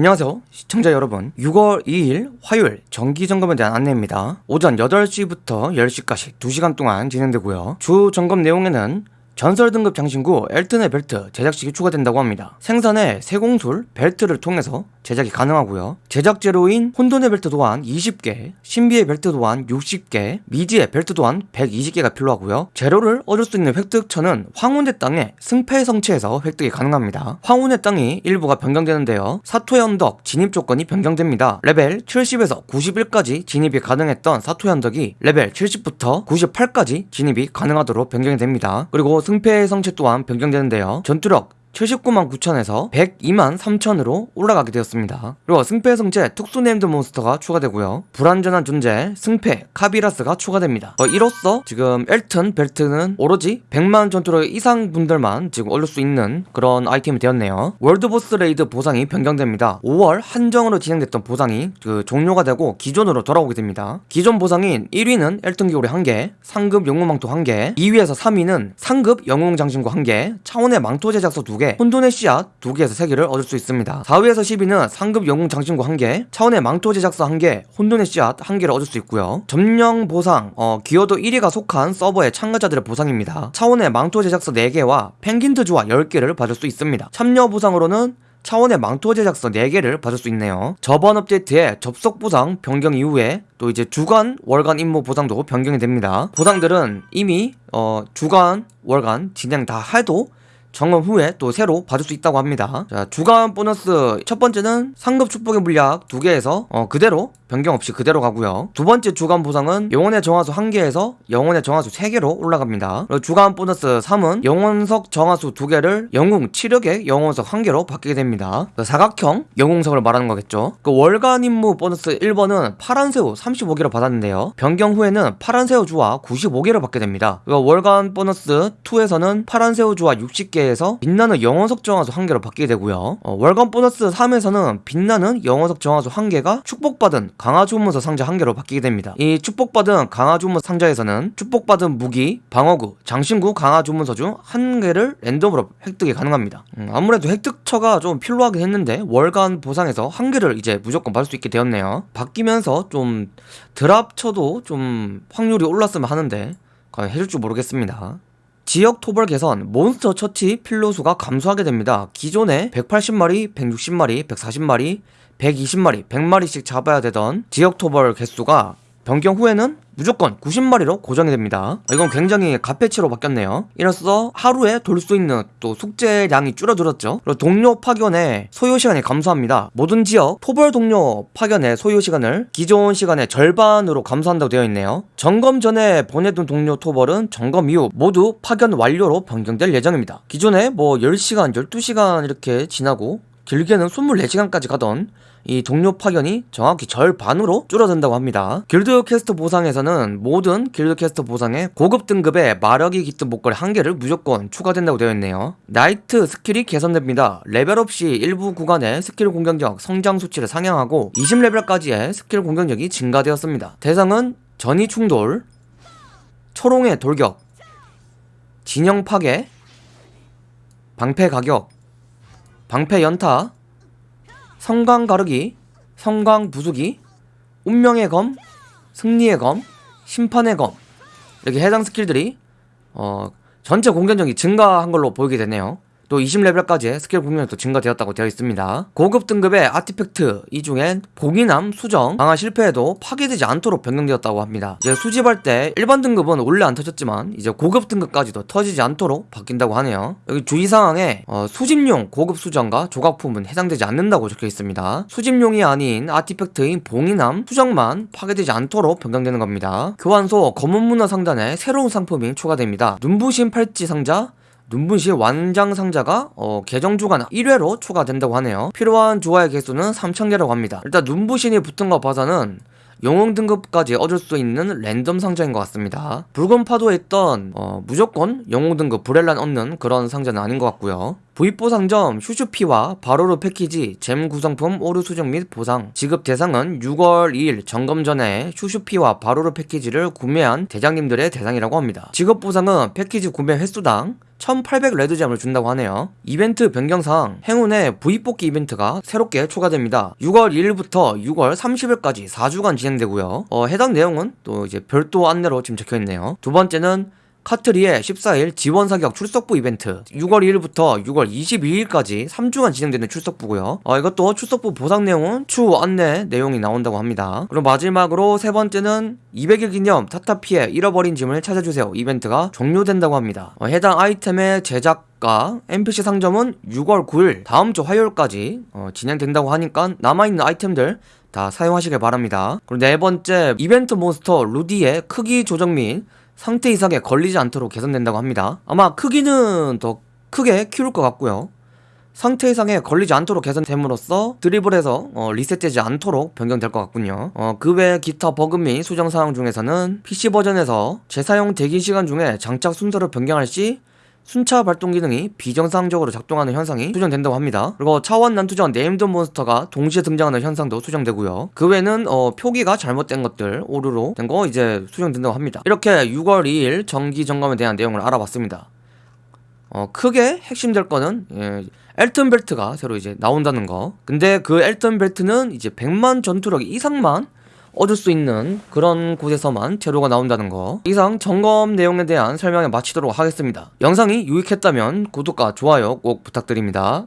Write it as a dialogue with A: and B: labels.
A: 안녕하세요 시청자 여러분. 6월 2일 화요일 정기점검에 대한 안내입니다. 오전 8시부터 10시까지 2시간 동안 진행되고요. 주 점검 내용에는 전설 등급 장신구 엘튼의 벨트 제작식이 추가된다고 합니다. 생산의 세공술 벨트를 통해서 제작이 가능하고요. 제작 재료인 혼돈의 벨트 도안 20개, 신비의 벨트 도안 60개, 미지의 벨트 도안 120개가 필요하고요. 재료를 얻을 수 있는 획득처는 황혼의 땅의 승패 성채에서 획득이 가능합니다. 황혼의 땅이 일부가 변경되는데요. 사토의 언덕 진입 조건이 변경됩니다. 레벨 70에서 91까지 진입이 가능했던 사토의 언덕이 레벨 70부터 98까지 진입이 가능하도록 변경이 됩니다. 그리고 승패의 성채 또한 변경되는데요. 전투력 79만 9천에서 102만 3천으로 올라가게 되었습니다. 그리고 승패 성채 특수 네임드 몬스터가 추가되고요. 불완전한 존재 승패 카비라스가 추가됩니다. 어, 이로써 지금 엘튼 벨트는 오로지 100만 전투력 이상 분들만 지금 얻을 수 있는 그런 아이템이 되었네요. 월드보스 레이드 보상이 변경됩니다. 5월 한정으로 진행됐던 보상이 그 종료가 되고 기존으로 돌아오게 됩니다. 기존 보상인 1위는 엘튼 귀고리 1개, 상급 영웅 망토 1개, 2위에서 3위는 상급 영웅 장신구 1개, 차원의 망토 제작서 2개, 2개, 혼돈의 씨앗 2개에서 3개를 얻을 수 있습니다. 4위에서 10위는 상급 영웅 장신구 1개, 차원의 망토 제작서 1개, 혼돈의 씨앗 1개를 얻을 수 있고요. 점령 보상, 어, 기어도 1위가 속한 서버의 참가자들의 보상입니다. 차원의 망토 제작사 4개와 펭귄트주와 10개를 받을 수 있습니다. 참여 보상으로는 차원의 망토 제작서 4개를 받을 수 있네요. 저번 업데이트에 접속 보상 변경 이후에 또 이제 주간, 월간 임무 보상도 변경이 됩니다. 보상들은 이미 어, 주간, 월간 진행 다 해도 점검 후에 또 새로 받을 수 있다고 합니다. 자, 주간 보너스 첫 번째는 상급 축복의 물약 두 개에서 어, 그대로 변경 없이 그대로 가고요. 두 번째 주간 보상은 영혼의 정화수 1개에서 영혼의 정화수 3개로 올라갑니다. 그리고 주간 보너스 3은 영혼석 정화수 2개를 영웅 치력의 영혼석 1개로 바뀌게 됩니다. 사각형 영웅석을 말하는 거겠죠. 그 월간 임무 보너스 1번은 파란 새우 35개를 받았는데요. 변경 후에는 파란 새우 주와 95개를 받게 됩니다. 그리고 월간 보너스 2에서는 파란 새우 주와 60개에서 빛나는 영혼석 정화수 1개로 바뀌게 되고요. 어, 월간 보너스 3에서는 빛나는 영혼석 정화수 1개가 축복받은 강화주문서 상자 한 개로 바뀌게 됩니다. 이 축복받은 강화주문서 상자에서는 축복받은 무기, 방어구, 장신구 강화주문서 중 한 개를 랜덤으로 획득이 가능합니다. 음, 아무래도 획득처가 좀 필요하긴 했는데 월간 보상에서 한 개를 이제 무조건 받을 수 있게 되었네요. 바뀌면서 좀 드랍처도 좀 확률이 올랐으면 하는데 과연 해줄 줄 모르겠습니다. 지역 토벌 개선 몬스터 처치 필요 수가 감소하게 됩니다. 기존에 180마리, 160마리, 140마리, 120마리, 100마리씩 잡아야 되던 지역 토벌 개수가 변경 후에는 무조건 90마리로 고정이 됩니다. 이건 굉장히 갓패치로 바뀌었네요. 이로써 하루에 돌 수 있는 또 숙제량이 줄어들었죠. 그리고 동료 파견의 소요 시간이 감소합니다. 모든 지역 토벌 동료 파견의 소요 시간을 기존 시간의 절반으로 감소한다고 되어 있네요. 점검 전에 보내둔 동료 토벌은 점검 이후 모두 파견 완료로 변경될 예정입니다. 기존에 뭐 10시간, 12시간 이렇게 지나고 길게는 24시간까지 가던 이 동료 파견이 정확히 절반으로 줄어든다고 합니다. 길드 퀘스트 보상에서는 모든 길드 퀘스트 보상에 고급 등급의 마력이 깃든 목걸이 한 개를 무조건 추가된다고 되어 있네요. 나이트 스킬이 개선됩니다. 레벨업 시 일부 구간의 스킬 공격력 성장 수치를 상향하고 20레벨까지의 스킬 공격력이 증가되었습니다. 대상은 전이 충돌, 초롱의 돌격, 진영 파괴, 방패 가격, 방패 연타, 성광 가르기, 성광 부수기, 운명의 검, 승리의 검, 심판의 검 이렇게 해당 스킬들이 어 전체 공격력이 증가한 걸로 보이게 되네요. 또 20레벨까지 스킬 공격력도 증가되었다고 되어 있습니다. 고급 등급의 아티팩트 이 중엔 봉인함, 수정, 강화 실패에도 파괴되지 않도록 변경되었다고 합니다. 이제 수집할 때 일반 등급은 원래 안 터졌지만 이제 고급 등급까지도 터지지 않도록 바뀐다고 하네요. 여기 주의사항에 어, 수집용 고급 수정과 조각품은 해당되지 않는다고 적혀 있습니다. 수집용이 아닌 아티팩트인 봉인함, 수정만 파괴되지 않도록 변경되는 겁니다. 교환소 검은 문화 상단에 새로운 상품이 추가됩니다. 눈부신 팔찌 상자, 눈부시 완장 상자가 어, 계정 주간 1회로 추가된다고 하네요. 필요한 주화의 개수는 3000개라고 합니다. 일단 눈부신이 붙은 거 봐서는 영웅 등급까지 얻을 수 있는 랜덤 상자인 것 같습니다. 붉은 파도에 있던 어, 무조건 영웅 등급 브렐란 얻는 그런 상자는 아닌 것 같고요 부입보상점 슈슈피와 바로로 패키지 잼 구성품 오류 수정 및 보상 지급 대상은 6월 2일 점검 전에 슈슈피와 바로로 패키지를 구매한 대장님들의 대상이라고 합니다. 지급 보상은 패키지 구매 횟수당 1800 레드잼을 준다고 하네요. 이벤트 변경상 행운의 부입뽑기 이벤트가 새롭게 추가됩니다. 6월 1일부터 6월 30일까지 4주간 진행되고요. 어, 해당 내용은 또 이제 별도 안내로 지금 적혀있네요. 두 번째는 카트리의 14일 지원 사격 출석부 이벤트. 6월 1일부터 6월 22일까지 3주간 진행되는 출석부고요. 어, 이것도 출석부 보상 내용은 추후 안내 내용이 나온다고 합니다. 그리고 마지막으로 세 번째는 200일 기념 타타피의 잃어버린 짐을 찾아주세요. 이벤트가 종료된다고 합니다. 어, 해당 아이템의 제작 NPC 상점은 6월 9일 다음 주 화요일까지 어, 진행된다고 하니까 남아있는 아이템들 다 사용하시길 바랍니다. 그리고 네 번째 이벤트 몬스터 루디의 크기 조정 및 상태 이상에 걸리지 않도록 개선된다고 합니다. 아마 크기는 더 크게 키울 것 같고요. 상태 이상에 걸리지 않도록 개선됨으로써 드리블해서 어, 리셋되지 않도록 변경될 것 같군요. 어, 그 외 기타 버그 및 수정 사항 중에서는 PC 버전에서 재사용 대기 시간 중에 장착 순서를 변경할 시 순차 발동 기능이 비정상적으로 작동하는 현상이 수정된다고 합니다. 그리고 차원 난투전 네임드 몬스터가 동시에 등장하는 현상도 수정되고요. 그 외에는 어, 표기가 잘못된 것들 오류로 된 거 이제 수정된다고 합니다. 이렇게 6월 2일 정기 점검에 대한 내용을 알아봤습니다. 어, 크게 핵심될 거는 예, 엘튼 벨트가 새로 이제 나온다는 거. 근데 그 엘튼 벨트는 이제 100만 전투력 이상만 얻을 수 있는 그런 곳에서만 재료가 나온다는 거. 이상 점검 내용에 대한 설명을 마치도록 하겠습니다. 영상이 유익했다면 구독과 좋아요 꼭 부탁드립니다